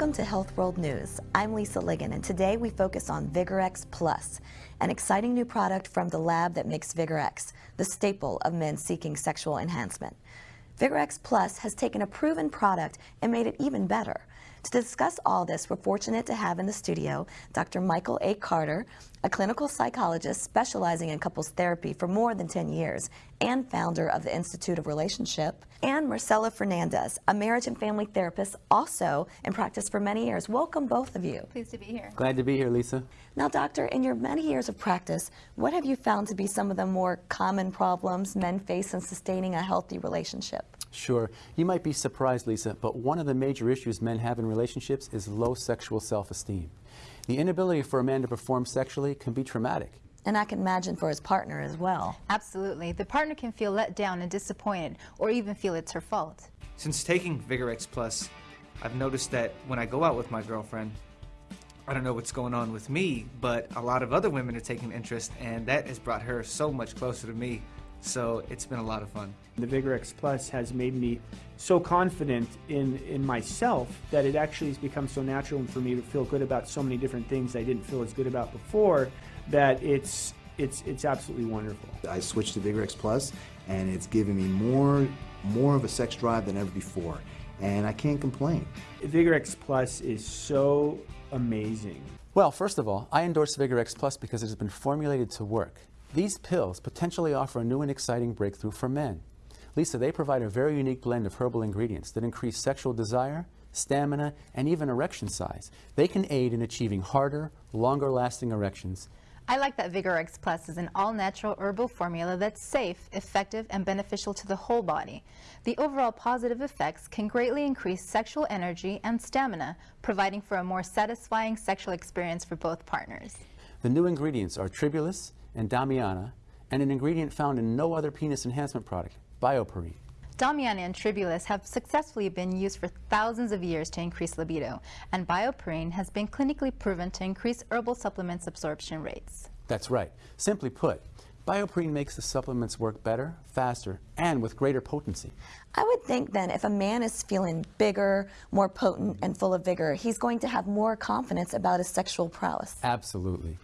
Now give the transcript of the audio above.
Welcome to Health World News. I'm Lisa Ligon, and today we focus on VigRX Plus, an exciting new product from the lab that makes VigRX, the staple of men seeking sexual enhancement. VigRX Plus has taken a proven product and made it even better. To discuss all this, we're fortunate to have in the studio Dr. Michael A. Carter, a clinical psychologist specializing in couples therapy for more than 10 years and founder of the Institute of Relationship, and Marcela Fernandez, a marriage and family therapist also in practice for many years. Welcome, both of you. Pleased to be here. Glad to be here, Lisa. Now, doctor, in your many years of practice, what have you found to be some of the more common problems men face in sustaining a healthy relationship? Sure. You might be surprised, Lisa, but one of the major issues men have in relationships is low sexual self-esteem. The inability for a man to perform sexually can be traumatic. And I can imagine for his partner as well. Absolutely. The partner can feel let down and disappointed or even feel it's her fault. Since taking VigRX Plus, I've noticed that when I go out with my girlfriend, I don't know what's going on with me, but a lot of other women are taking interest, and that has brought her so much closer to me. So it's been a lot of fun. The VigRX Plus has made me so confident in, in myself that it actually has become so natural for me to feel good about so many different things I didn't feel as good about before that it's, it's, it's absolutely wonderful. I switched to VigRX Plus and it's given me more, more of a sex drive than ever before. And I can't complain. VigRX Plus is so amazing. Well, first of all, I endorse VigRX Plus because it has been formulated to work. These pills potentially offer a new and exciting breakthrough for men. Lisa, they provide a very unique blend of herbal ingredients that increase sexual desire, stamina, and even erection size. They can aid in achieving harder, longer-lasting erections. I like that VigRX Plus is an all-natural herbal formula that's safe, effective, and beneficial to the whole body. The overall positive effects can greatly increase sexual energy and stamina, providing for a more satisfying sexual experience for both partners. The new ingredients are tribulus, and Damiana, and an ingredient found in no other penis enhancement product, BioPerine. Damiana and Tribulus have successfully been used for thousands of years to increase libido, and BioPerine has been clinically proven to increase herbal supplements absorption rates. That's right. Simply put, BioPerine makes the supplements work better, faster, and with greater potency. I would think then if a man is feeling bigger, more potent, and full of vigor, he's going to have more confidence about his sexual prowess. Absolutely.